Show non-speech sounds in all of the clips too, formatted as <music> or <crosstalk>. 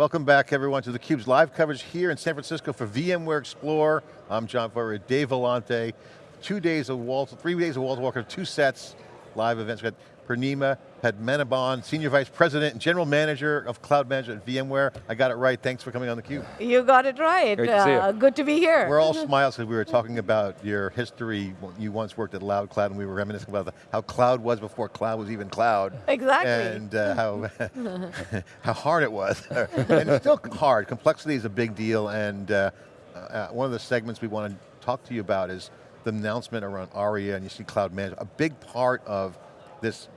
Welcome back everyone to theCUBE's live coverage here in San Francisco for VMware Explore. I'm John Furrier, Dave Vellante. Two days of Walter, three days of Walter Walker, two sets, live events. We got Purnima Padmanabhan, Senior Vice President and General Manager of Cloud Management at VMware. I got it right, thanks for coming on theCUBE. You got it right. Great to see you. Uh, good to be here. We're all <laughs> smiles because we were talking about your history. You once worked at Loudcloud and we were reminiscing about the, how cloud was before cloud was even cloud. Exactly. And uh, how, <laughs> <laughs> how hard it was. and it's still hard, complexity is a big deal and uh, uh, one of the segments we want to talk to you about is the announcement around ARIA and you see cloud management. A big part of this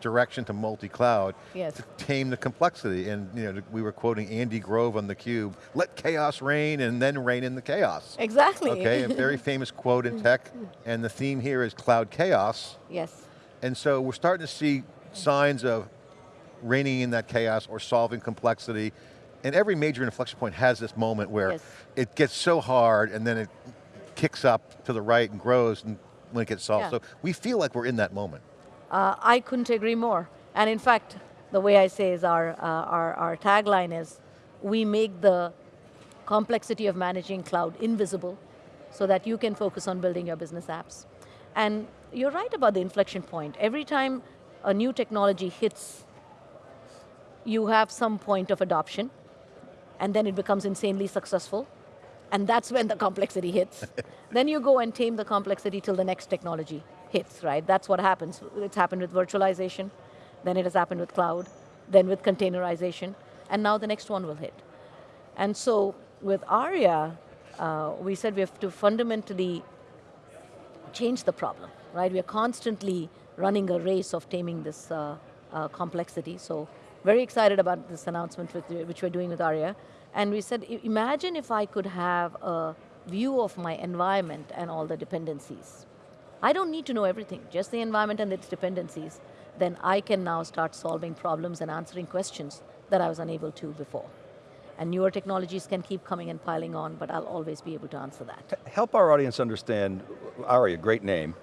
direction to multi-cloud Yes. to tame the complexity. And you know, we were quoting Andy Grove on theCUBE, let chaos reign and then reign in the chaos. Exactly. Okay, a very <laughs> famous quote in tech, and the theme here is cloud chaos. yes. And so we're starting to see signs of reigning in that chaos or solving complexity. And every major inflection point has this moment where Yes. it gets so hard and then it kicks up to the right and grows and when it gets solved. Yeah. So we feel like we're in that moment. Uh, I couldn't agree more. And in fact, the way I say is our, uh, our, our tagline is, we make the complexity of managing cloud invisible so that you can focus on building your business apps. And you're right about the inflection point. Every time a new technology hits, you have some point of adoption, and then it becomes insanely successful, and that's when the complexity hits. <laughs> then you go and tame the complexity till the next technology hits, right? That's what happens. It's happened with virtualization, then it has happened with cloud, then with containerization, and now the next one will hit. And so with ARIA, uh, we said we have to fundamentally change the problem, right? We are constantly running a race of taming this uh, uh, complexity. So very excited about this announcement with, which we're doing with ARIA. And we said, imagine if I could have a view of my environment and all the dependencies. I don't need to know everything, just the environment and its dependencies. Then I can now start solving problems and answering questions that I was unable to before. And newer technologies can keep coming and piling on, but I'll always be able to answer that. Help our audience understand, Aria, great name,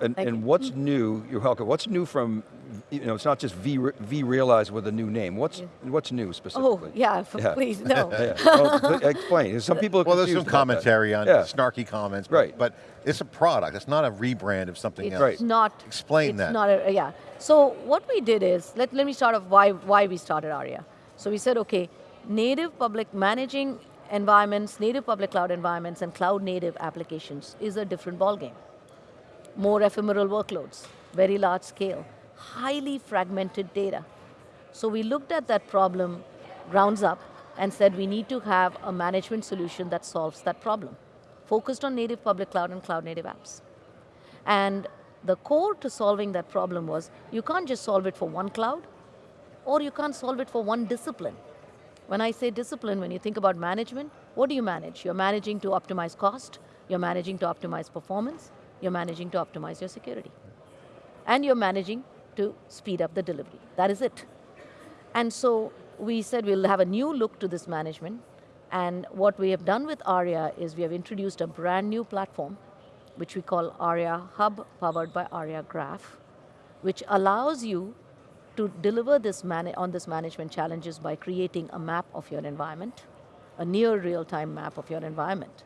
and, and you. what's mm-hmm. new, you're welcome, what's new from, you know, it's not just V, vRealize with a new name, what's, what's new Oh, specifically? <laughs> yeah, Yeah. please, no. Yeah, well, <laughs> explain, some people are Well, there's some confused about that. commentary on Yeah. snarky comments, but, Right. but it's a product, it's not a rebrand of something It's else. Right. not. Explain it's that. Not a, uh, yeah. So what we did is, let, let me start off why, why we started ARIA. So we said, okay, native public, managing environments, native public cloud environments and cloud native applications is a different ballgame. More ephemeral workloads, very large scale, highly fragmented data. So we looked at that problem grounds up and said we need to have a management solution that solves that problem, focused on native public cloud and cloud native apps. And the core to solving that problem was you can't just solve it for one cloud, or you can't solve it for one discipline. When I say discipline, when you think about management, what do you manage? You're managing to optimize cost, you're managing to optimize performance, you're managing to optimize your security. And you're managing to speed up the delivery. That is it. And so we said we'll have a new look to this management. And what we have done with ARIA is we have introduced a brand new platform, which we call ARIA Hub, powered by ARIA Graph, which allows you to deliver this on this management challenges by creating a map of your environment, a near real-time map of your environment.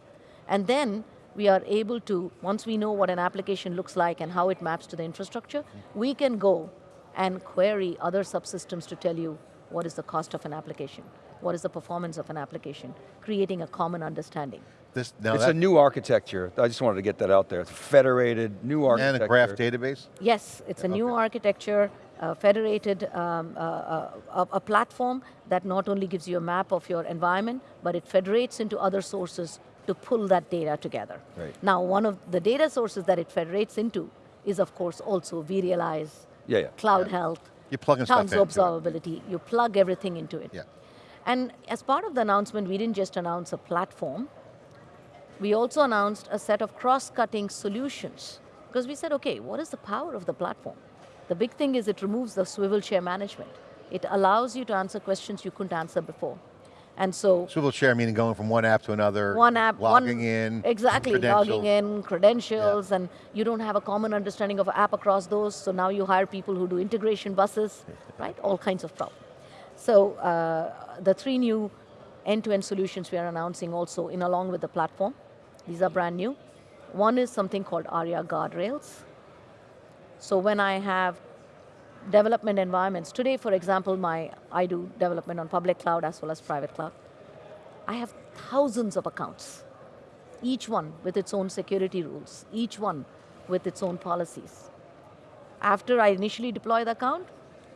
And then we are able to, once we know what an application looks like and how it maps to the infrastructure, we can go and query other subsystems to tell you what is the cost of an application, what is the performance of an application, creating a common understanding. This, now It's that, a new architecture, I just wanted to get that out there, it's federated, new architecture. and a graph database? Yes, it's a new architecture, uh, federated, um, uh, uh, a, a platform that not only gives you a map of your environment, but it federates into other sources to pull that data together. Right. Now, one of the data sources that it federates into is, of course, also vRealize, Yeah, yeah. CloudHealth, You're plugging stuff tons it. observability. You plug everything into it. Yeah. And as part of the announcement, we didn't just announce a platform, we also announced a set of cross-cutting solutions. Because we said, okay, what is the power of the platform? The big thing is it removes the swivel chair management. It allows you to answer questions you couldn't answer before. And so, Swivel chair meaning going from one app to another, one app, logging one, in, exactly, logging in, credentials, and you don't have a common understanding of app across those, so now you hire people who do integration buses, <laughs> right? All kinds of problems. So uh, the three new end-to-end solutions we are announcing also in along with the platform. These are brand new. One is something called ARIA Guardrails. So when I have development environments, today for example, my, I do development on public cloud as well as private cloud. I have thousands of accounts, each one with its own security rules, each one with its own policies. After I initially deploy the account,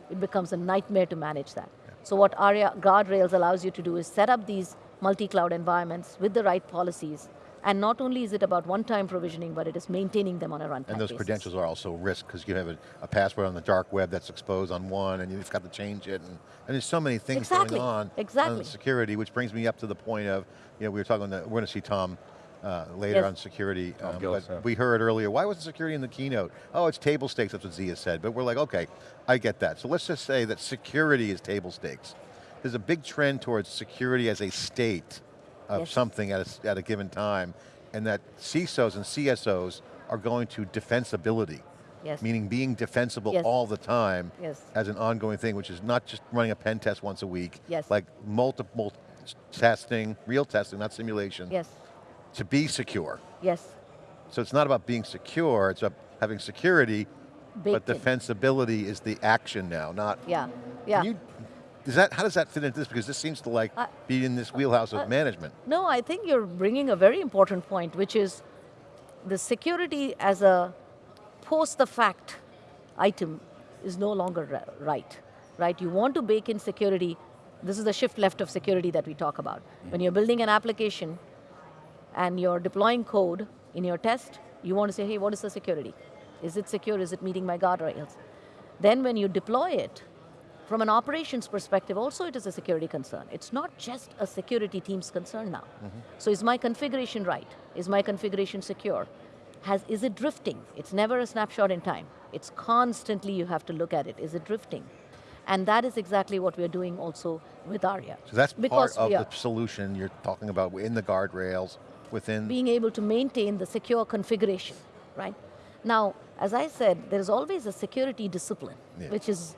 it becomes a nightmare to manage that. So what ARIA Guardrails allows you to do is set up these multi-cloud environments with the right policies, and not only is it about one-time provisioning, but it is maintaining them on a runtime And those basis. credentials are also risk because you have a, a password on the dark web that's exposed on one and you've got to change it. And, and there's so many things Exactly, going on exactly. on security, which brings me up to the point of, you know, we were talking, we're going to see Tom uh, later Yes. on security, um, Gillis, but yeah. we heard earlier, why wasn't security in the keynote? Oh, it's table stakes, that's what Zia said. But we're like, okay, I get that. So let's just say that security is table stakes. There's a big trend towards security as a state of Yes. something at a, at a given time, and that CISOs and CSOs are going to defensibility. Yes. Meaning being defensible Yes. all the time Yes. as an ongoing thing, which is not just running a pen test once a week. Yes. Like multiple testing, real testing, not simulation, Yes, to be secure. yes. So it's not about being secure, it's about having security, but Baked in. defensibility is the action now, not, Yeah, yeah. Can you, does that, how does that fit into this? Because this seems to like I- be in this uh, wheelhouse of uh, management. No, I think you're bringing a very important point, which is the security as a post the fact item is no longer right. Right? You want to bake in security. This is the shift left of security that we talk about. Mm. When you're building an application and you're deploying code in your test, you want to say, hey, what is the security? Is it secure? Is it meeting my guardrails? Then when you deploy it, from an operations perspective, also it is a security concern. It's not just a security team's concern now. Mm-hmm. So is my configuration right? Is my configuration secure? Has, is it drifting? It's never a snapshot in time. It's constantly you have to look at it. Is it drifting? And that is exactly what we're doing also with ARIA. So that's because part of the solution you're talking about in the guardrails, within being able to maintain the secure configuration, right? Now, as I said, there is always a security discipline, Yeah. which is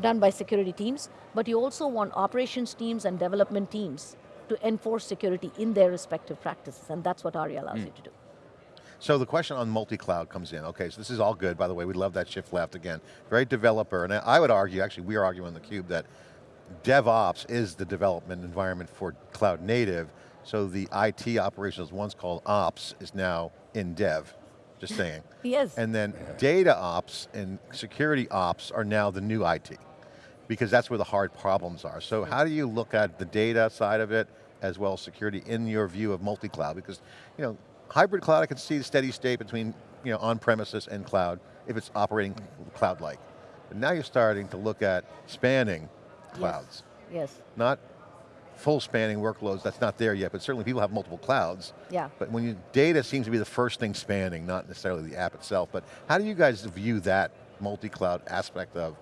done by security teams, but you also want operations teams and development teams to enforce security in their respective practices, and that's what ARIA allows hmm. you to do. So the question on multi-cloud comes in. Okay, so this is all good, by the way, we love that shift left again. Very developer, and I would argue, actually we are arguing on theCUBE that DevOps is the development environment for cloud native, so the IT operations, once called ops, is now in dev, just saying. Yes. And then data ops and security ops are now the new IT, because that's where the hard problems are. So how do you look at the data side of it, as well as security in your view of multi-cloud? Because, you know, hybrid cloud, I can see the steady state between, you know, on-premises and cloud, if it's operating cloud-like. But now you're starting to look at spanning clouds. Yes. Yes, Not full spanning workloads, that's not there yet, but certainly people have multiple clouds. Yeah. But when you, data seems to be the first thing spanning, not necessarily the app itself, but how do you guys view that multi-cloud aspect of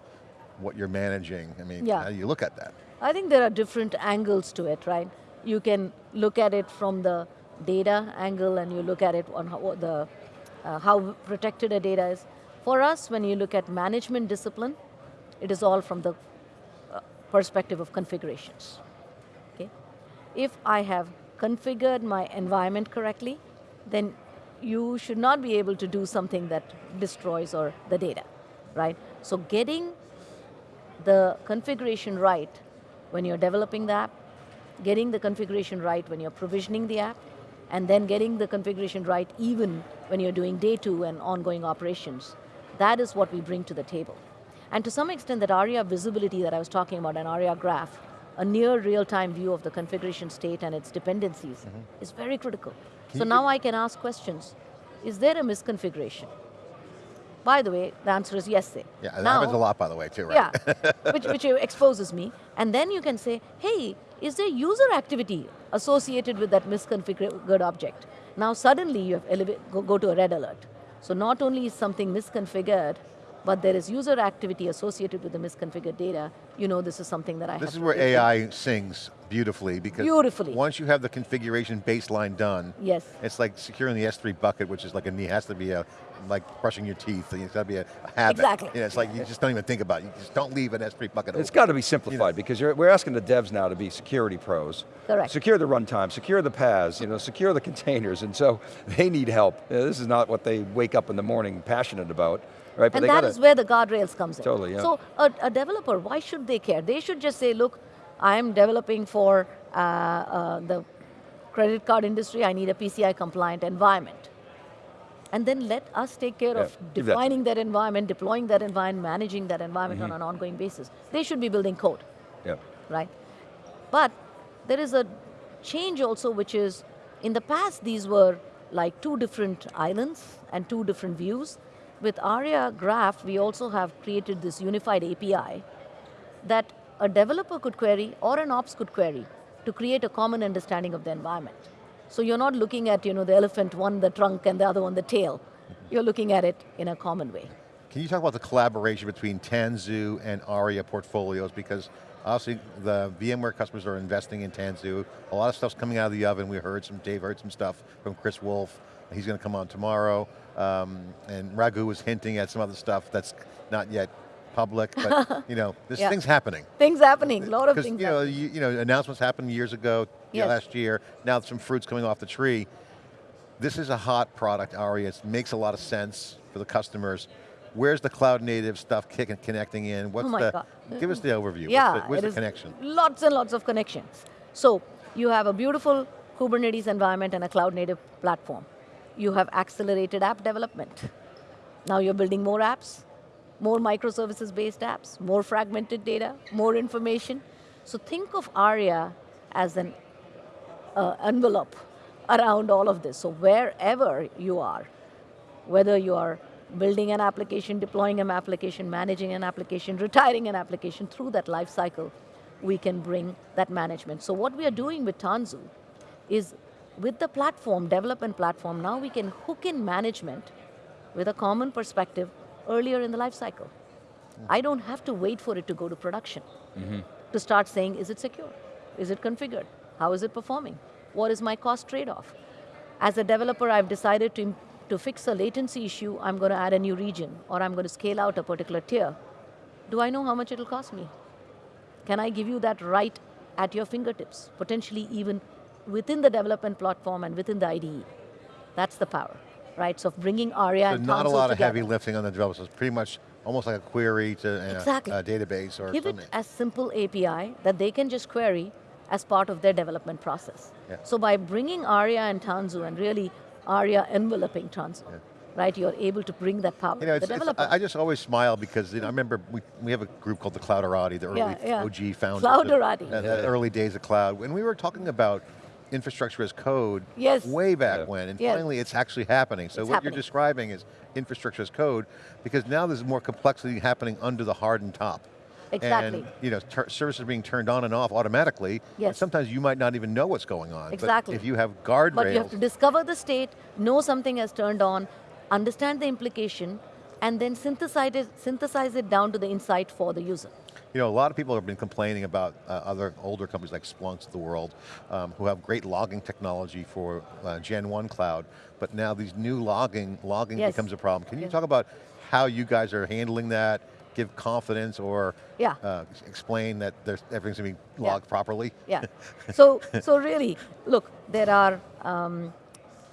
what you're managing? I mean, Yeah. how do you look at that? I think there are different angles to it, right? You can look at it from the data angle and you look at it on how, the, uh, how protected a data is. For us, when you look at management discipline, it is all from the uh, perspective of configurations. If I have configured my environment correctly, then you should not be able to do something that destroys or the data, right? So getting the configuration right when you're developing the app, getting the configuration right when you're provisioning the app, and then getting the configuration right even when you're doing day two and ongoing operations. That is what we bring to the table. And to some extent, that ARIA visibility that I was talking about, an ARIA graph, a near real-time view of the configuration state and its dependencies mm-hmm. is very critical. so now I can ask questions. Is there a misconfiguration? By the way, the answer is yes. Say. Yeah, that now, happens a lot, by the way, too, right? yeah, <laughs> which, which exposes me. And then you can say, hey, is there user activity associated with that misconfigured object? Now suddenly you have go, go to a red alert. So not only is something misconfigured, but there is user activity associated with the misconfigured data, you know this is something that I have This is where take in. AI sings beautifully because Beautifully. once you have the configuration baseline done, Yes. it's like securing the S3 bucket, which is like a knee, has to be a, like brushing your teeth, it's got to be a, a habit. Exactly. You know, it's like you just don't even think about it, you just don't leave an S3 bucket It's open. got to be simplified because you're, we're asking the devs now to be security pros. Correct. Secure the runtime, secure the paths, you know, secure the <laughs> containers, and so <laughs> they need help. Uh, this is not what they wake up in the morning passionate about, right? But And they that gotta, is where the guardrails comes in. Totally, yeah. So a, a developer, why should they care? They should just say, look, I'm developing for uh, uh, the credit card industry, I need a PCI compliant environment. And then let us take care Yeah, of give that to defining that environment, deploying that environment, managing that environment Mm-hmm. on an ongoing basis. They should be building code. yeah. right? But there is a change also, which is in the past, these were like two different islands and two different views. With ARIA Graph, we also have created this unified API that a developer could query or an ops could query to create a common understanding of the environment. So you're not looking at you know, the elephant, one the trunk and the other one the tail. You're looking at it in a common way. Can you talk about the collaboration between Tanzu and ARIA portfolios? Because obviously the VMware customers are investing in Tanzu. A lot of stuff's coming out of the oven. We heard some, Dave heard some stuff from Chris Wolf. He's going to come on tomorrow. Um, and Raghu was hinting at some other stuff that's not yet public, but <laughs> you know, this Yeah. thing's happening. Things happening, a lot of things you know, happening. you, you know, announcements happened years ago, yeah, Yes. last year. Now some fruits coming off the tree. This is a hot product, Aria. It makes a lot of sense for the customers. Where's the cloud native stuff kicking, connecting in? What's Oh my the? God. Give us the overview. Yeah, What's the, where's the connection? Lots and lots of connections. So you have a beautiful Kubernetes environment and a cloud native platform. You have accelerated app development. Now you're building more apps, more microservices based apps, more fragmented data, more information. So think of ARIA as an uh, envelope around all of this. So wherever you are, whether you are building an application, deploying an application, managing an application, retiring an application, through that life cycle, we can bring that management. So what we are doing with Tanzu is with the platform, development platform, now we can hook in management with a common perspective earlier in the life cycle. I don't have to wait for it to go to production mm-hmm. to start saying, is it secure? Is it configured? How is it performing? What is my cost trade-off? As a developer, I've decided to, to fix a latency issue, I'm going to add a new region, or I'm going to scale out a particular tier. Do I know how much it'll cost me? Can I give you that right at your fingertips, potentially even within the development platform and within the IDE? That's the power, right? So bringing ARIA So and not a Tanzu lot of together. heavy lifting on the developers. It's pretty much almost like a query to uh, Exactly. a database or Give it something. as simple API that they can just query as part of their development process. Yeah. So by bringing ARIA and Tanzu and really ARIA enveloping Tanzu, right, you're able to bring that power You know, to it's, the it's- developer. I I just always smile because you know, I remember we, we have a group called the Clouderati, the early Yeah, yeah. OG founders. Clouderati. of- uh, The early days of cloud. When we were talking about infrastructure as code Yes. way back Yeah. when, and Yes. finally it's actually happening. So It's what happening. you're describing is infrastructure as code, because now there's more complexity happening under the hardened top. Exactly. And you know, services are being turned on and off automatically. and Yes. sometimes you might not even know what's going on. Exactly. But if you have guardrails, But you have to discover the state, know something has turned on, understand the implication, and then synthesize it, synthesize it down to the insight for the user. You know, a lot of people have been complaining about uh, other older companies like Splunk of the world, um, who have great logging technology for uh, Gen 1 cloud, but now these new logging, logging Yes. becomes a problem. Can you Yes. talk about how you guys are handling that, give confidence or Yeah. uh, explain that there's, everything's going to be Yeah. logged properly? Yeah. <laughs> So, so really, look, there are um,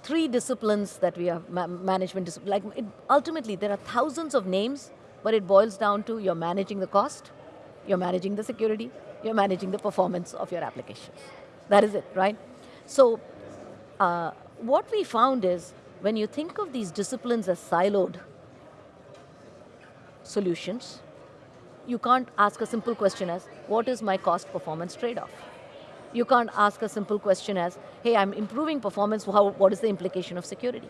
three disciplines that we have, ma- management discipline. Like it, ultimately, there are thousands of names, but it boils down to you're managing the cost, you're managing the security, you're managing the performance of your applications. That is it, right? So, uh, what we found is when you think of these disciplines as siloed solutions, you can't ask a simple question as, what is my cost performance trade-off? You can't ask a simple question as, hey, I'm improving performance, how, what is the implication of security?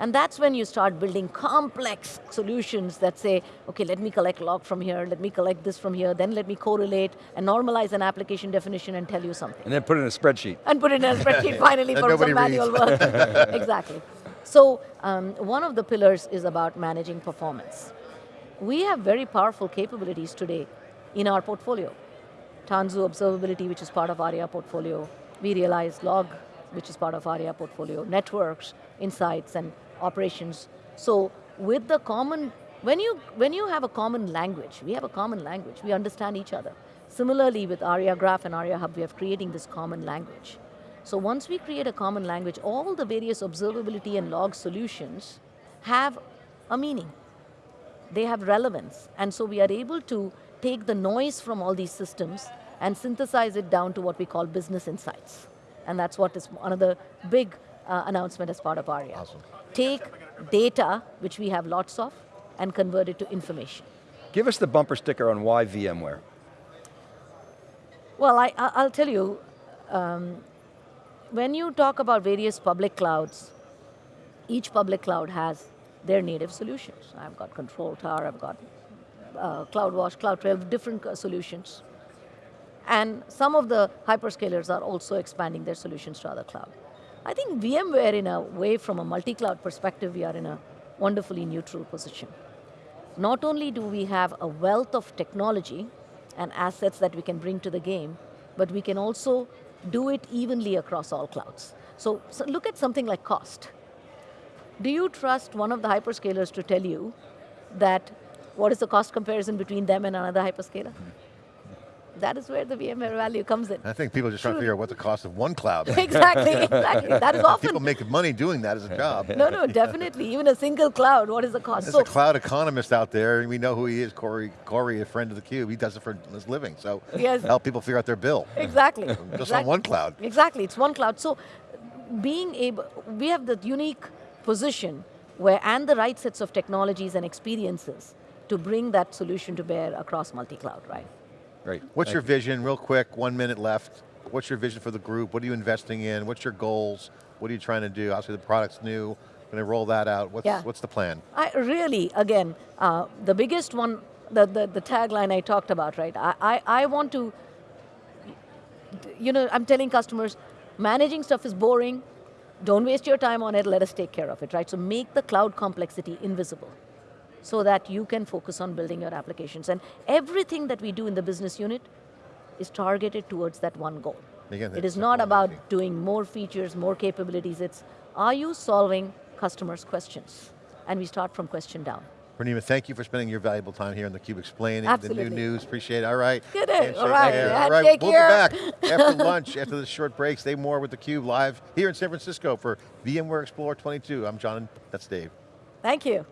And that's when you start building complex solutions that say, okay, let me collect log from here, let me collect this from here, then let me correlate and normalize an application definition and tell you something And then put it in a spreadsheet. and put it in a spreadsheet <laughs> finally for some manual work. <laughs> exactly. So um, one of the pillars is about managing performance. We have very powerful capabilities today in our portfolio. Tanzu Observability, which is part of ARIA portfolio. vRealize Log, which is part of ARIA portfolio. Networks, Insights, and Operations. So with the common, when you, when you have a common language, we have a common language, we understand each other. Similarly with ARIA Graph and ARIA Hub, we are creating this common language. So once we create a common language, all the various observability and log solutions have a meaning. They have relevance. And so we are able to take the noise from all these systems and synthesize it down to what we call business insights. And that's what is the big uh, announcement as part of ARIA. Awesome. Take data, which we have lots of, and convert it to information. Give us the bumper sticker on why VMware. Well, I, I- I'll tell you, um, when you talk about various public clouds, each public cloud has their native solutions. I've got Control Tower, I've got uh, CloudWatch, CloudTrail, different uh, solutions. And some of the hyperscalers are also expanding their solutions to other cloud. I think VMware, in a way, from a multi-cloud perspective, we are in a wonderfully neutral position. Not only do we have a wealth of technology and assets that we can bring to the game, but we can also do it evenly across all clouds. So, so look at something like cost. Do you trust one of the hyperscalers to tell you that what is the cost comparison between them and another hyperscaler? That is where the VMware value comes in. I think people are just trying to figure out what the cost of one cloud. exactly, exactly. That is <laughs> often people make money doing that as a job. no, no, definitely. Even a single cloud, what is the cost? There's So a cloud economist out there, and we know who he is, Corey, Corey, a friend of the Cube. He does it for his living, so Yes. help people figure out their bill. exactly. Just exactly. on one cloud. Exactly, it's one cloud. So being able, we have the unique position where, and the right sets of technologies and experiences to bring that solution to bear across multi-cloud, right? Great. What's Thank your you. vision, real quick, one minute left. What's your vision for the group? What are you investing in? What's your goals? What are you trying to do? Obviously the product's new, going to roll that out. What's, Yeah. what's the plan? I really, again, uh, the biggest one, the, the, the tagline I talked about, right? I, I, I want to, you know, I'm telling customers, managing stuff is boring, don't waste your time on it, let us take care of it, right? So make the cloud complexity invisible so that you can focus on building your applications. And everything that we do in the business unit is targeted towards that one goal. Again, it is not about easy. doing more features, more capabilities, it's are you solving customers' questions? And we start from question down. Purnima, thank you for spending your valuable time here on theCUBE explaining the new news. Appreciate it. All right. Good day. All right. there. All right. We'll here. be back after <laughs> lunch, after this short break. Stay more with theCUBE live here in San Francisco for VMware Explorer 22. I'm John, that's Dave. Thank you.